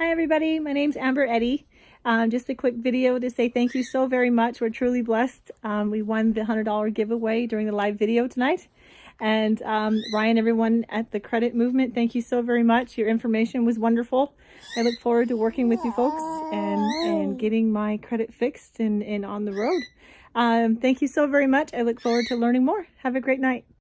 Hi everybody, my name's Amber Eddy. Um, just a quick video to say thank you so very much. We're truly blessed. Um, we won the $100 giveaway during the live video tonight. And um, Ryan, everyone at the Credit Movement, thank you so very much. Your information was wonderful. I look forward to working with you folks and, and getting my credit fixed and, and on the road. Um, thank you so very much. I look forward to learning more. Have a great night.